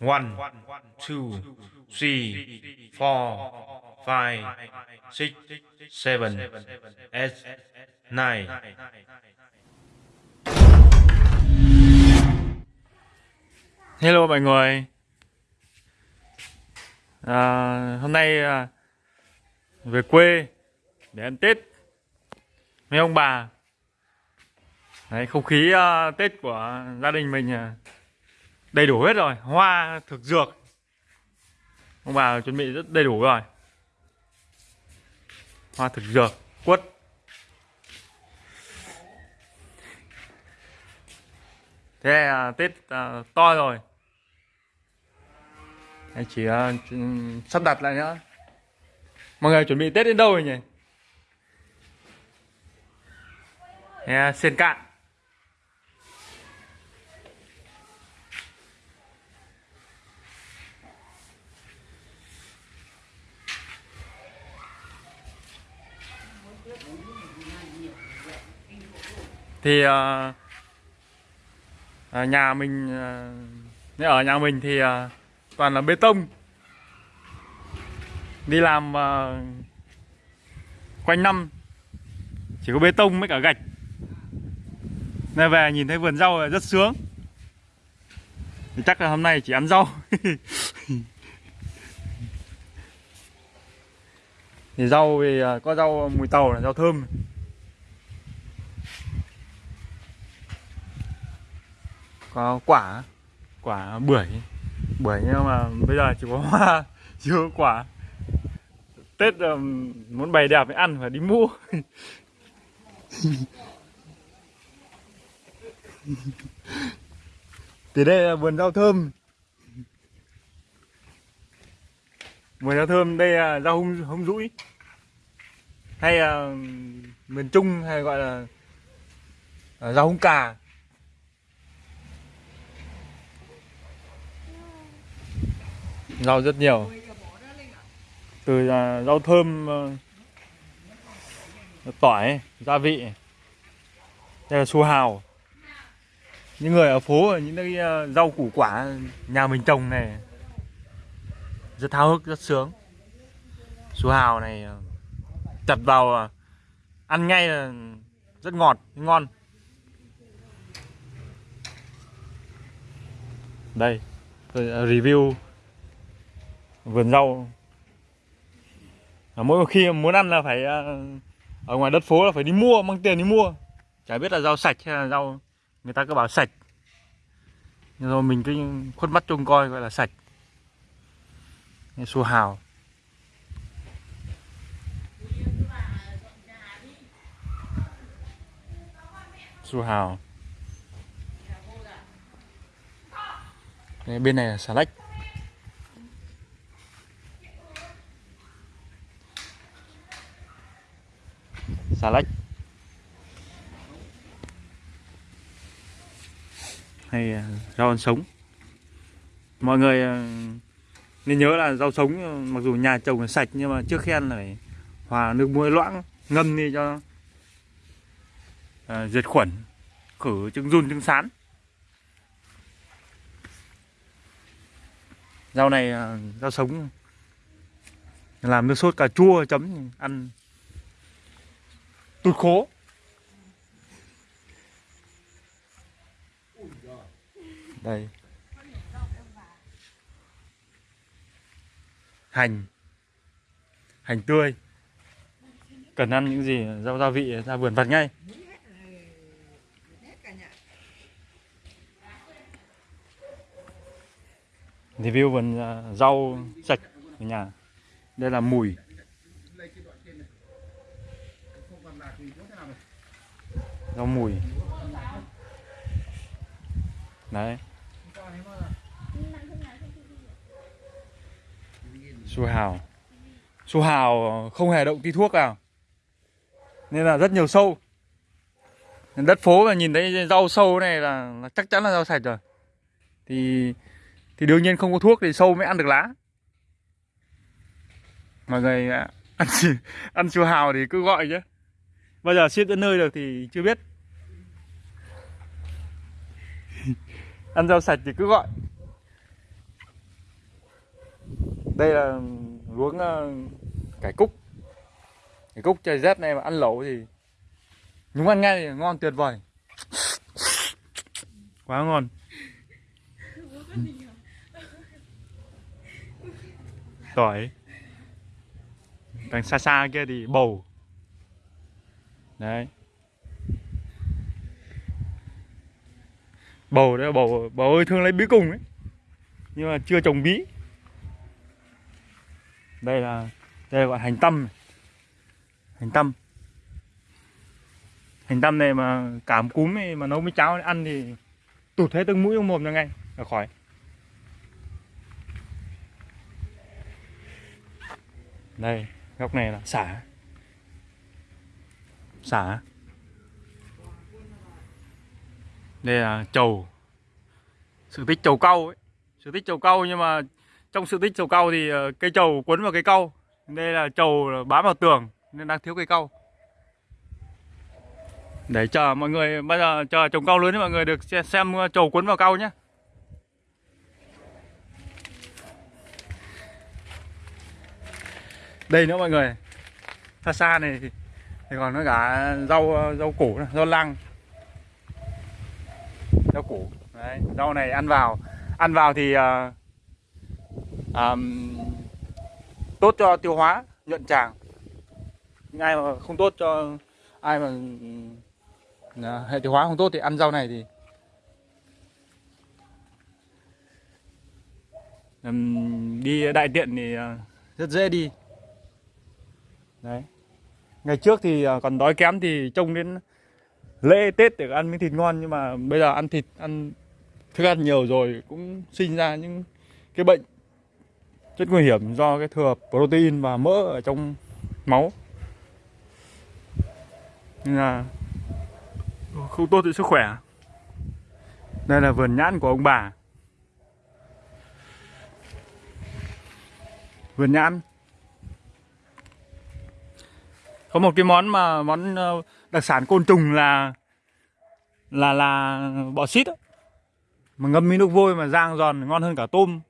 One, two, three, four, five, six, seven, eight, nine. Hello mọi người. À, hôm nay à, về quê để ăn Tết với ông bà. Đấy, không khí à, Tết của gia đình mình à, đầy đủ hết rồi, hoa, thực dược. Ông bà chuẩn bị rất đầy đủ rồi. Hoa thực dược, quất. Thế à, Tết à, to rồi. Anh chỉ à, sắp đặt lại nữa. Mọi người chuẩn bị Tết đến đâu rồi nhỉ? Thế, à, Sen cạn. Thì à, à, nhà mình à, ở nhà mình thì à, toàn là bê tông. Đi làm à, quanh năm chỉ có bê tông với cả gạch. Nên về nhìn thấy vườn rau là rất sướng. Thì chắc là hôm nay chỉ ăn rau. Thì rau thì có rau mùi tàu là rau thơm. Có quả? Quả bưởi. Bưởi nhưng mà bây giờ chỉ có hoa chưa có quả. Tết là muốn bày đẹp mới ăn phải đi mua. Thì đây là vườn rau thơm. Vườn rau thơm đây là rau hung, hung rũi hay là miền trung hay gọi là là rau hung cà rau rất nhiều. Từ à, rau thơm ờ, tỏi, gia vị, đây là su hào. Những người ở phố, những cái ờ, rau củ quả nhà mình trồng này, rất háo hức, rất sướng. Su hào này ờ, chặt vào ăn ngay là rất ngọt, ngon. Đây, tôi review vườn rau. À, mỗi khi muốn ăn là phải à, ở ngoài đất phố là phải đi mua, mang tiền đi mua. Chả biết là rau sạch hay là rau, người ta cứ bảo sạch. Nhưng rồi mình cứ khuất mắt trông coi gọi là sạch. Su hào. Su hào. Bên này là xà lách. Xà lách. Hay à, rau ăn sống. Mọi người à, nên nhớ là rau sống à, mặc dù nhà trồng là sạch nhưng mà trước khen là phải hòa nước muối loãng ngâm đi cho à, diệt khuẩn khử trứng run trứng sán. Rau này rau sống làm nước sốt cà chua chấm ăn tụt khố đây. Hành. Hành tươi. Cần ăn những gì? Rau gia vị ra vườn vặt ngay. Review vườn à, rau sạch ở nhà. Đây là mùi. Rau mùi. Đấy. Su hào. Su hào không hề động tí thuốc nào. Nên là rất nhiều sâu. Đất phố mà nhìn thấy rau sâu này là, là chắc chắn là rau sạch rồi. Thì thì đương nhiên không có thuốc thì sâu mới ăn được lá. Mọi người à, ăn ăn su hào thì cứ gọi chứ bây giờ ship đến nơi được thì chưa biết. Ăn rau sạch thì cứ gọi. Đây là luống ờ, cải cúc. Cải cúc trời rét này mà ăn lẩu thì nhúng ăn ngay thì ngon tuyệt vời. Quá ngon. Tỏi. Đằng xa xa kia thì bầu đấy. Bầu đấy, bầu bầu ơi, thương lấy bí cùng ấy. Nhưng mà chưa trồng bí. Đây là, đây gọi hành tâm hành tâm. Hành tâm này mà cảm cúm này mà nấu với cháo ăn thì tụt hết từng mũi trong mồm ra ngay là khỏi. Đây, góc này là xả xả. Đây là trầu sự tích trầu cau ấy. Sự tích trầu cau nhưng mà trong sự tích trầu cau thì ờ, cây trầu quấn vào cây cau. Đây là trầu bám vào tường nên đang thiếu cây cau. Để chờ mọi người bây giờ chờ trồng cau lớn thì mọi người được xem, ờ, xem trầu quấn vào cau nhé đây nữa mọi người. Xa xa này thì, còn nó cả rau rau củ rau lăng. Rau củ đấy rau này ăn vào. Ăn vào thì uh, um, tốt cho tiêu hóa nhuận tràng. Nhưng ai mà không tốt cho ai mà uh, hệ tiêu hóa không tốt thì ăn rau này thì um, đi đại tiện thì uh, rất dễ đi. Đấy ngày trước thì à, còn đói kém thì trông đến lễ tết để ăn miếng thịt ngon, nhưng mà bây giờ ăn thịt, ăn thức ăn nhiều rồi cũng sinh ra những cái bệnh rất nguy hiểm do cái thừa protein và mỡ ở trong máu. Nên là không tốt cho sức khỏe. Đây là vườn nhãn của ông bà. Vườn nhãn có một cái món mà món ờ, đặc sản côn trùng là là là bọ xít đó. mà ngâm với nước vôi mà rang giòn ngon hơn cả tôm.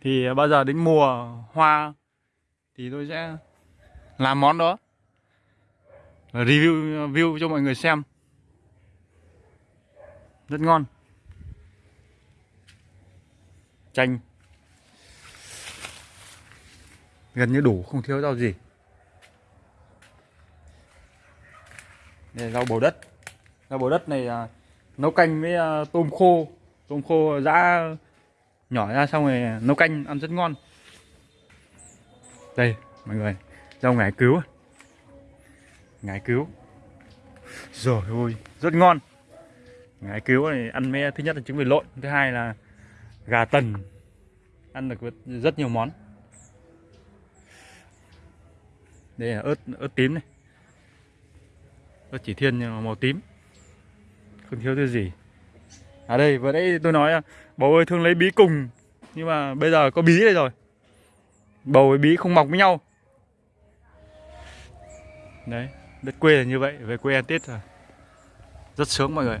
Thì bao giờ đến mùa hoa thì tôi sẽ làm món đó. Review, view cho mọi người xem. Rất ngon. Chanh. Gần như đủ, không thiếu rau gì. Đây rau bầu đất. Rau bầu đất này à, nấu canh với à, tôm khô. Tôm khô giã nhỏ ra xong rồi nấu canh ăn rất ngon. Đây mọi người rau ngải cứu. Ngải cứu. Rồi ôi rất ngon. Ngải cứu này ăn mấy thứ nhất là trứng vịt lộn thứ hai là gà tần. Ăn được rất nhiều món. Đây là ớt ớt tím này nó chỉ thiên nhưng mà màu tím. Không thiếu thứ gì. À đây, vừa nãy tôi nói à, bầu ơi thương lấy bí cùng. Nhưng mà bây giờ có bí đây rồi. Bầu với bí không mọc với nhau. Đấy, đất quê là như vậy, về quê ăn tết rồi. Rất sướng mọi người.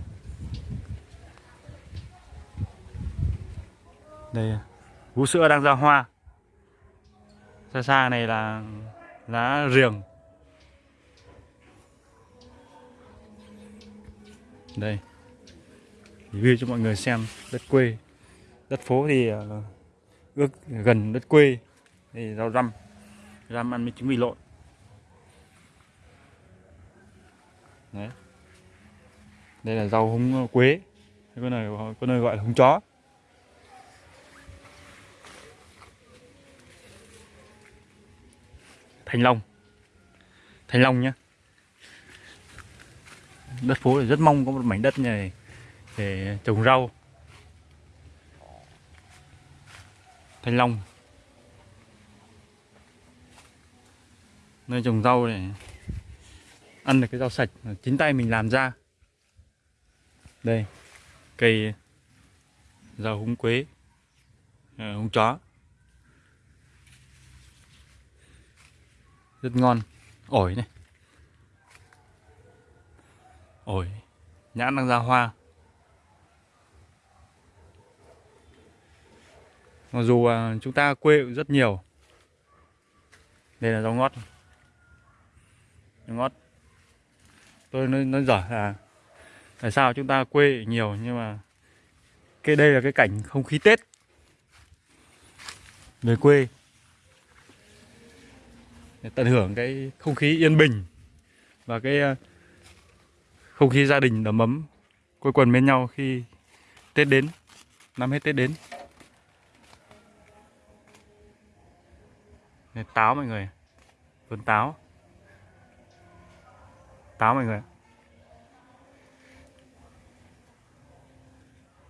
Đây vú sữa đang ra hoa. Xa xa này là lá riềng. Đây. Review cho mọi người xem đất quê. Đất phố thì uh, ước gần đất quê thì rau răm. Răm ăn với trứng mì lộn. Đấy. Đây là rau húng ờ, quế. Có nơi có nơi gọi là húng chó. Thanh long. Thanh long nhé đất phố thì rất mong có một mảnh đất này để trồng rau. Thanh long. Nơi trồng rau này ăn được cái rau sạch chính tay mình làm ra. Đây, cây rau húng quế à, húng chó. Rất ngon, ổi này. Ôi, nhãn đang ra hoa. Mặc dù à, chúng ta quê cũng rất nhiều. Đây là rau ngót. Rau ngót. Tôi nói, nói dở là tại sao chúng ta quê nhiều nhưng mà cái đây là cái cảnh không khí tết. Về quê. Để tận hưởng cái không khí yên bình và cái à, không khí gia đình đầm ấm quây quần bên nhau khi Tết đến năm hết Tết đến. Đây, táo mọi người vườn táo. Táo mọi người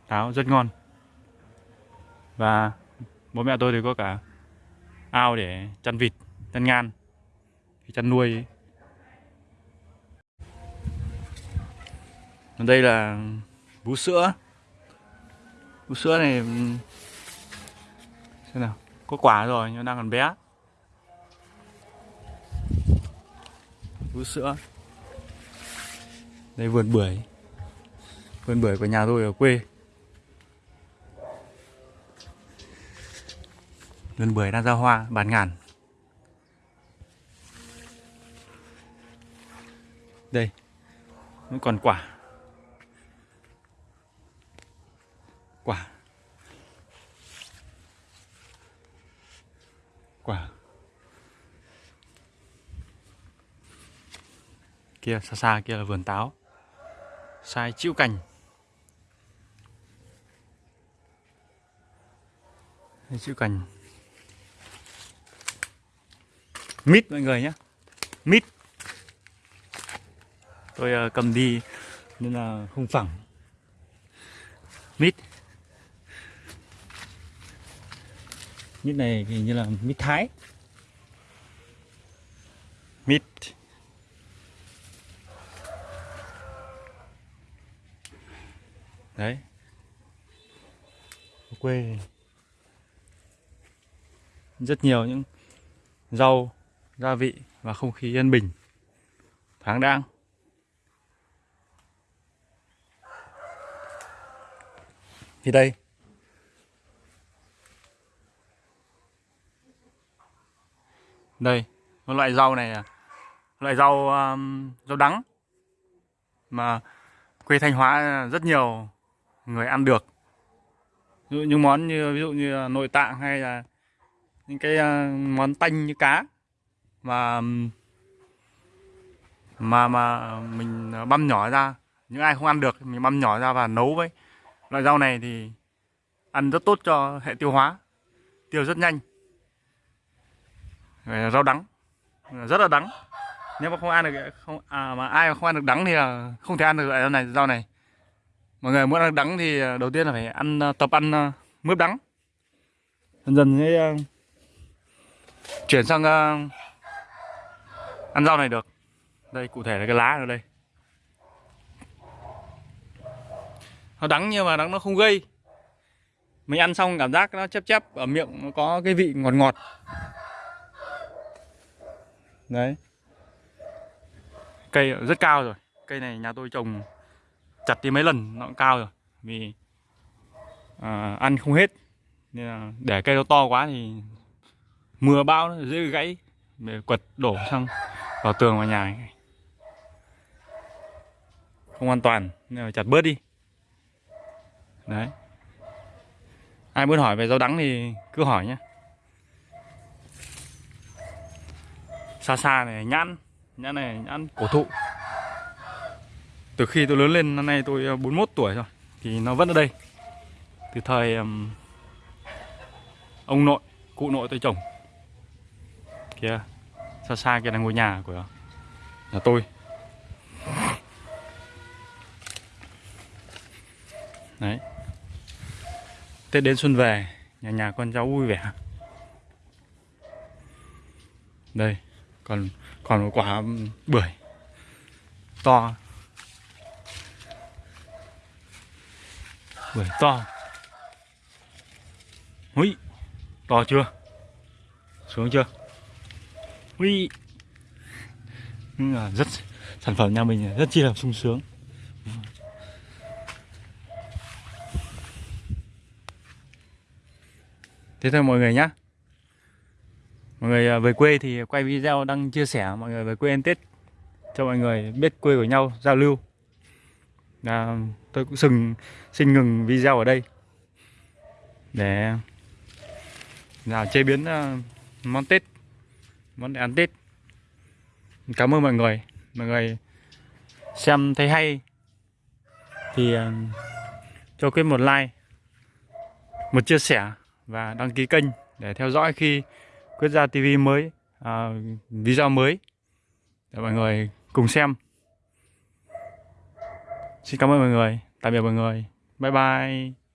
táo rất ngon. Và bố mẹ tôi thì có cả ao để chăn vịt chăn ngan. Chăn nuôi ấy. Đây là vú sữa. Vú sữa này ừ, xem nào, có quả rồi nhưng đang còn bé. Vú sữa. Đây vườn bưởi. Vườn bưởi của nhà tôi ở quê. Vườn bưởi đang ra hoa bàn ngàn. Đây vẫn còn quả. Kia xa xa kia là vườn táo. Sai chịu cành. Chịu cành. Mít. Mọi người nhé. Mít. Tôi ờ, cầm đi nên là không phẳng. Mít. Mít này thì như là mít thái. Mít đấy. Ở quê. Rất nhiều những rau gia vị và không khí yên bình thoáng đãng. Thì đây. Đây một loại rau này là loại rau um, rau đắng mà quê Thanh Hóa rất nhiều người ăn được. Ví dụ như món như ví dụ như nội tạng hay là những cái à, món tanh như cá mà mà mà mình băm nhỏ ra những ai không ăn được mình băm nhỏ ra và nấu với. Loại rau này thì ăn rất tốt cho hệ tiêu hóa tiêu rất nhanh. Rau đắng rất là đắng. Nếu mà không ăn được không à, mà ai mà không ăn được đắng thì là không thể ăn được loại rau này. Rau này mọi người muốn ăn đắng thì à, đầu tiên là phải ăn à, tập ăn à, mướp đắng. Dần dần sẽ uh, chuyển sang uh, ăn rau này được. Đây cụ thể là cái lá ở đây. Nó đắng nhưng mà đắng nó không gây. Mình ăn xong cảm giác nó chép chép ở miệng nó có cái vị ngọt ngọt. Đấy. Cây rất cao rồi. Cây này nhà tôi trồng chặt đi mấy lần nó cũng cao rồi. Vì à, ăn không hết. Nên là để cây nó to quá thì mưa bão nó dễ gãy để quật đổ sang vào tường vào nhà này. không an toàn nên là chặt bớt đi. Đấy. Ai muốn hỏi về rau đắng thì cứ hỏi nhé. Xa xa này nhãn. Nhãn này nhãn cổ thụ từ khi tôi lớn lên năm nay tôi ờ, 41 tuổi rồi thì nó vẫn ở đây. Từ thời um, ông nội cụ nội tôi trồng. Kia xa xa kia là ngôi nhà của nhà tôi. Đấy. Tết đến xuân về Nhà nhà con cháu vui vẻ. Đây Còn còn một quả bưởi To. Ui, to. Ui To chưa? Xuống chưa? Ui à, rất Sản phẩm nhà mình rất chi là sung sướng. Thế thôi mọi người nhá. Mọi người à, về quê thì quay video đăng chia sẻ mọi người về quê ăn tết. Cho mọi người biết quê của nhau giao lưu à, tôi cũng xin xin ngừng video ở đây. Để là chế biến uh, món tết món để ăn tết. Cảm ơn mọi người. Mọi người xem thấy hay thì uh, cho quyết một like một chia sẻ và đăng ký kênh để theo dõi khi quyết ra TV mới uh, video mới. Để mọi người cùng xem xin cảm ơn mọi người. Tạm biệt mọi người. Bye bye.